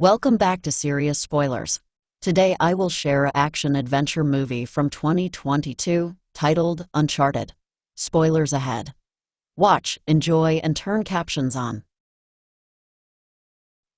Welcome back to Serious Spoilers. Today I will share a action-adventure movie from 2022 titled Uncharted. Spoilers ahead. Watch, enjoy, and turn captions on.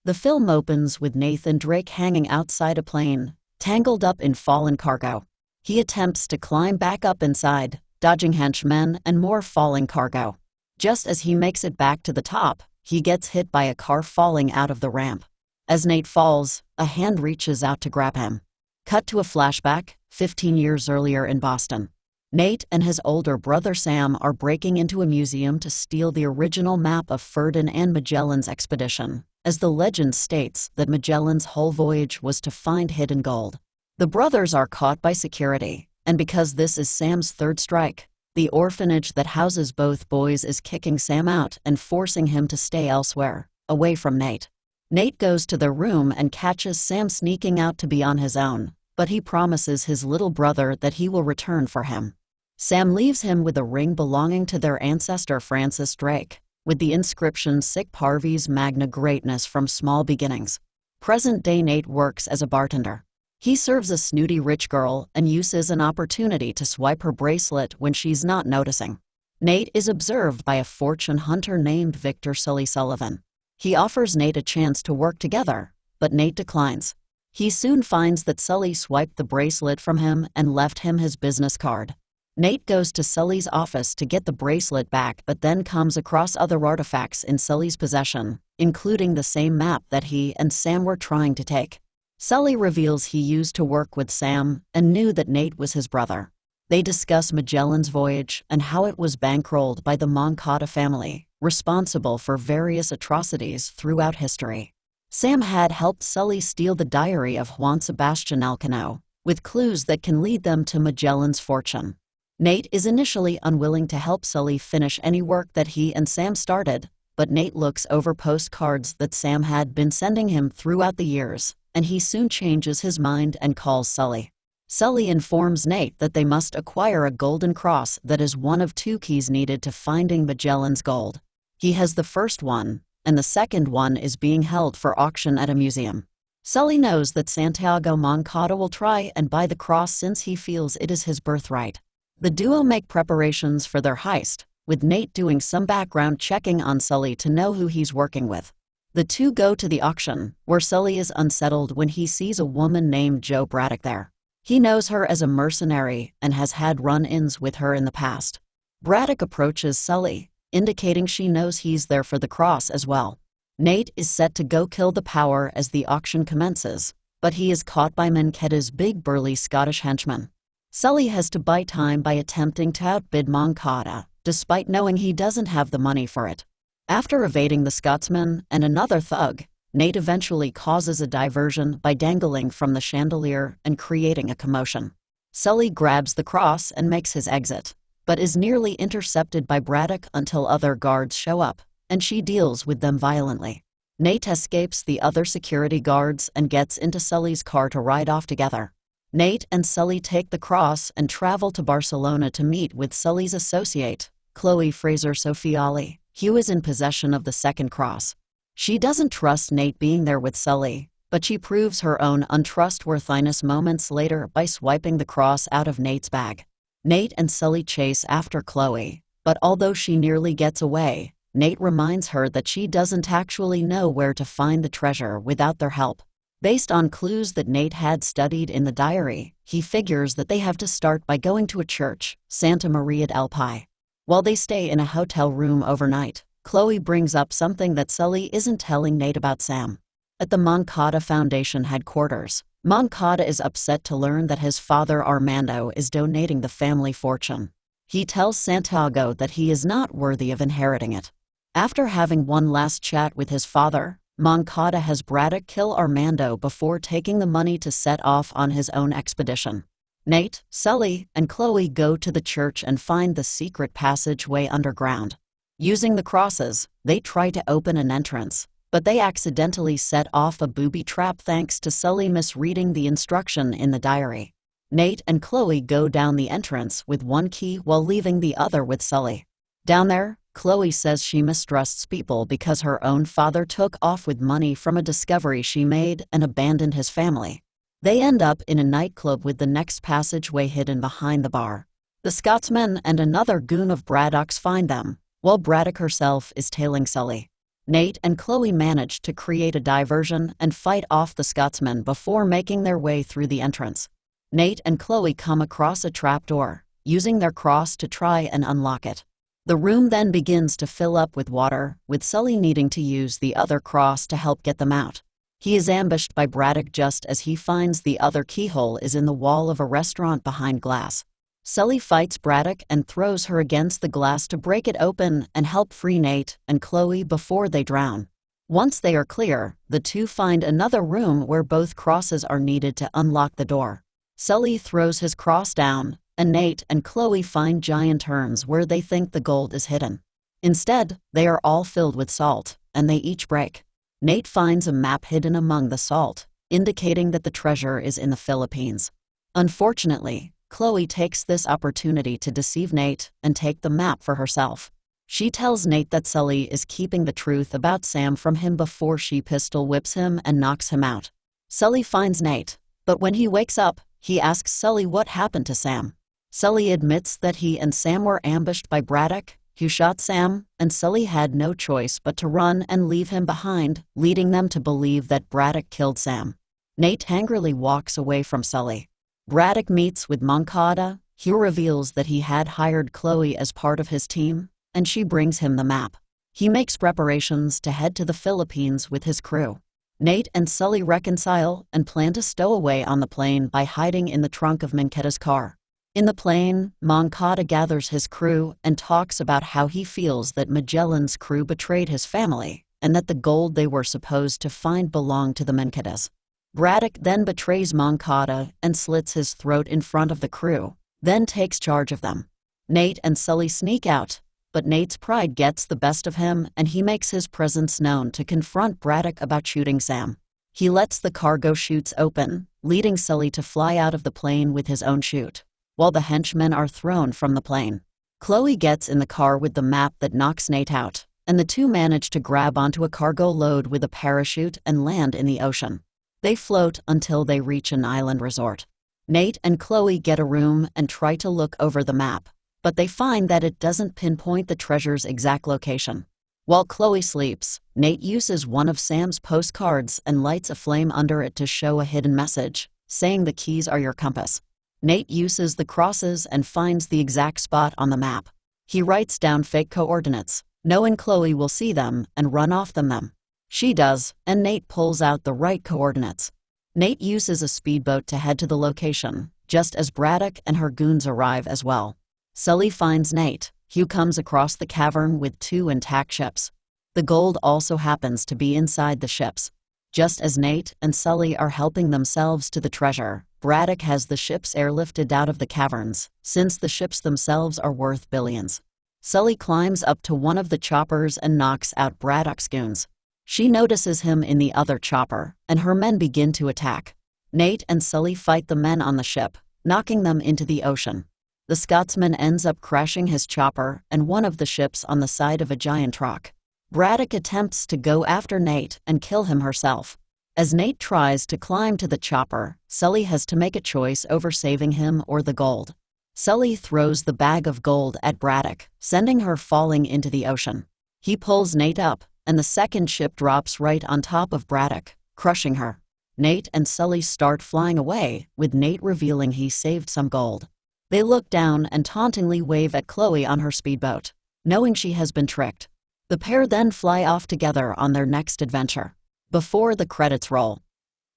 The film opens with Nathan Drake hanging outside a plane, tangled up in fallen cargo. He attempts to climb back up inside, dodging henchmen and more falling cargo. Just as he makes it back to the top, he gets hit by a car falling out of the ramp. As Nate falls, a hand reaches out to grab him. Cut to a flashback, 15 years earlier in Boston. Nate and his older brother Sam are breaking into a museum to steal the original map of Ferdinand Magellan's expedition, as the legend states that Magellan's whole voyage was to find hidden gold. The brothers are caught by security, and because this is Sam's third strike, the orphanage that houses both boys is kicking Sam out and forcing him to stay elsewhere, away from Nate. Nate goes to the room and catches Sam sneaking out to be on his own, but he promises his little brother that he will return for him. Sam leaves him with a ring belonging to their ancestor Francis Drake, with the inscription Sic Parvis Magna Greatness from Small Beginnings. Present-day Nate works as a bartender. He serves a snooty rich girl and uses an opportunity to swipe her bracelet when she's not noticing. Nate is observed by a fortune hunter named Victor Sully Sullivan. He offers Nate a chance to work together, but Nate declines. He soon finds that Sully swiped the bracelet from him and left him his business card. Nate goes to Sully's office to get the bracelet back but then comes across other artifacts in Sully's possession, including the same map that he and Sam were trying to take. Sully reveals he used to work with Sam and knew that Nate was his brother. They discuss Magellan's voyage and how it was bankrolled by the Moncada family, responsible for various atrocities throughout history. Sam had helped Sully steal the diary of Juan Sebastian Elcano, with clues that can lead them to Magellan's fortune. Nate is initially unwilling to help Sully finish any work that he and Sam started, but Nate looks over postcards that Sam had been sending him throughout the years, and he soon changes his mind and calls Sully. Sully informs Nate that they must acquire a golden cross that is one of two keys needed to finding Magellan's gold. He has the first one, and the second one is being held for auction at a museum. Sully knows that Santiago Moncada will try and buy the cross since he feels it is his birthright. The duo make preparations for their heist, with Nate doing some background checking on Sully to know who he's working with. The two go to the auction, where Sully is unsettled when he sees a woman named Jo Braddock there. He knows her as a mercenary and has had run-ins with her in the past. Braddock approaches Sully, indicating she knows he's there for the cross as well. Nate is set to go kill the power as the auction commences, but he is caught by Moncada's big burly Scottish henchman. Sully has to buy time by attempting to outbid Moncada, despite knowing he doesn't have the money for it. After evading the Scotsman and another thug, Nate eventually causes a diversion by dangling from the chandelier and creating a commotion. Sully grabs the cross and makes his exit, but is nearly intercepted by Braddock until other guards show up, and she deals with them violently. Nate escapes the other security guards and gets into Sully's car to ride off together. Nate and Sully take the cross and travel to Barcelona to meet with Sully's associate, Chloe Frazer Sofiali, who is in possession of the second cross. She doesn't trust Nate being there with Sully, but she proves her own untrustworthiness moments later by swiping the cross out of Nate's bag. Nate and Sully chase after Chloe, but although she nearly gets away, Nate reminds her that she doesn't actually know where to find the treasure without their help. Based on clues that Nate had studied in the diary, he figures that they have to start by going to a church, Santa Maria del Pi. While they stay in a hotel room overnight, Chloe brings up something that Sully isn't telling Nate about Sam. At the Moncada Foundation headquarters, Moncada is upset to learn that his father Armando is donating the family fortune. He tells Santiago that he is not worthy of inheriting it. After having one last chat with his father, Moncada has Braddock kill Armando before taking the money to set off on his own expedition. Nate, Sully, and Chloe go to the church and find the secret passageway underground. Using the crosses, they try to open an entrance, but they accidentally set off a booby trap thanks to Sully misreading the instruction in the diary. Nate and Chloe go down the entrance with one key while leaving the other with Sully. Down there, Chloe says she mistrusts people because her own father took off with money from a discovery she made and abandoned his family. They end up in a nightclub with the next passageway hidden behind the bar. The Scotsman and another goon of Braddock's find them, while Braddock herself is tailing Sully. Nate and Chloe manage to create a diversion and fight off the Scotsmen before making their way through the entrance. Nate and Chloe come across a trapdoor, using their cross to try and unlock it. The room then begins to fill up with water, with Sully needing to use the other cross to help get them out. He is ambushed by Braddock just as he finds the other keyhole is in the wall of a restaurant behind glass. Sully fights Braddock and throws her against the glass to break it open and help free Nate and Chloe before they drown. Once they are clear, the two find another room where both crosses are needed to unlock the door. Sully throws his cross down, and Nate and Chloe find giant urns where they think the gold is hidden. Instead, they are all filled with salt, and they each break. Nate finds a map hidden among the salt, indicating that the treasure is in the Philippines. Unfortunately, Chloe takes this opportunity to deceive Nate and take the map for herself. She tells Nate that Sully is keeping the truth about Sam from him before she pistol whips him and knocks him out. Sully finds Nate, but when he wakes up, he asks Sully what happened to Sam. Sully admits that he and Sam were ambushed by Braddock, who shot Sam, and Sully had no choice but to run and leave him behind, leading them to believe that Braddock killed Sam. Nate angrily walks away from Sully. Braddock meets with Moncada, who reveals that he had hired Chloe as part of his team, and she brings him the map. He makes preparations to head to the Philippines with his crew. Nate and Sully reconcile and plan to stow away on the plane by hiding in the trunk of Moncada's car. In the plane, Moncada gathers his crew and talks about how he feels that Magellan's crew betrayed his family and that the gold they were supposed to find belonged to the Moncadas. Braddock then betrays Moncada and slits his throat in front of the crew, then takes charge of them. Nate and Sully sneak out, but Nate's pride gets the best of him and he makes his presence known to confront Braddock about shooting Sam. He lets the cargo chutes open, leading Sully to fly out of the plane with his own chute while the henchmen are thrown from the plane. Chloe gets in the car with the map that knocks Nate out, and the two manage to grab onto a cargo load with a parachute and land in the ocean. They float until they reach an island resort. Nate and Chloe get a room and try to look over the map, but they find that it doesn't pinpoint the treasure's exact location. While Chloe sleeps, Nate uses one of Sam's postcards and lights a flame under it to show a hidden message, saying the keys are your compass. Nate uses the crosses and finds the exact spot on the map. He writes down fake coordinates, knowing Chloe will see them and run off them them. She does, and Nate pulls out the right coordinates. Nate uses a speedboat to head to the location, just as Braddock and her goons arrive as well. Sully finds Nate, Hugh comes across the cavern with two intact ships. The gold also happens to be inside the ships. Just as Nate and Sully are helping themselves to the treasure, Braddock has the ships airlifted out of the caverns, since the ships themselves are worth billions. Sully climbs up to one of the choppers and knocks out Braddock's goons. She notices him in the other chopper, and her men begin to attack. Nate and Sully fight the men on the ship, knocking them into the ocean. The Scotsman ends up crashing his chopper and one of the ships on the side of a giant rock. Braddock attempts to go after Nate and kill him herself. As Nate tries to climb to the chopper, Sully has to make a choice over saving him or the gold. Sully throws the bag of gold at Braddock, sending her falling into the ocean. He pulls Nate up, and the second ship drops right on top of Braddock, crushing her. Nate and Sully start flying away, with Nate revealing he saved some gold. They look down and tauntingly wave at Chloe on her speedboat, knowing she has been tricked. The pair then fly off together on their next adventure. Before the credits roll,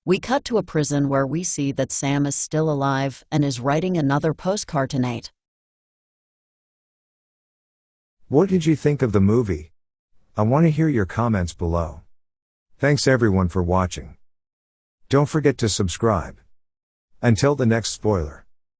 we cut to a prison where we see that Sam is still alive and is writing another postcard to Nate. What did you think of the movie? I want to hear your comments below. Thanks everyone for watching. Don't forget to subscribe. Until the next spoiler.